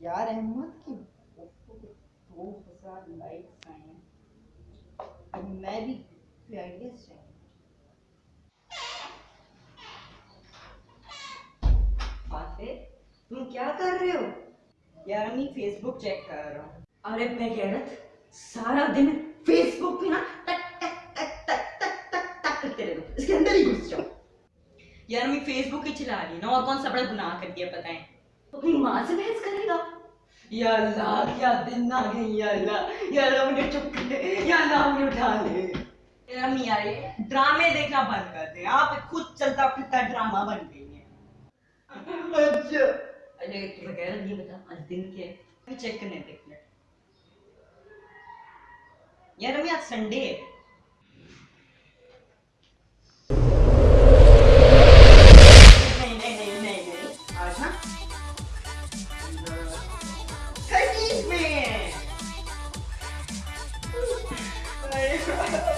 یار احمد کی دو ہزار لائکس آئے ہیں۔ میں بھی فیئرلیس چاہیے فاتح تم کیا کر رہے ہو؟ یار امی فیس بک چیک کر رہا ہوں۔ ارے میں کہہ رہا سارا دن فیس بک پہ نا ٹک ٹک ٹک ٹک ٹک ٹک ٹک کرتے رہو اس کے اندر ہی گھس جاؤ۔ یار امی فیس بک ہی چلا رہی نا، اور کون سا بڑا گناہ کر دیا بتائیں تو اپنی ماں سے بحث کرے گا یا اللہ کیا دن آ گئی یا اللہ یا اللہ مجھے چپ کر یا اللہ مجھے اٹھا لے یار امی یار یہ ڈرامے دیکھنا بند کر دیں آپ خود چلتا پھرتا ڈرامہ بن گئی ہیں اچھا ارے تو وغیرہ یہ بتا آج دن کیا ہے چیک کرنے دیکھ لیں یار امی آج سنڈے ہے۔ Ah,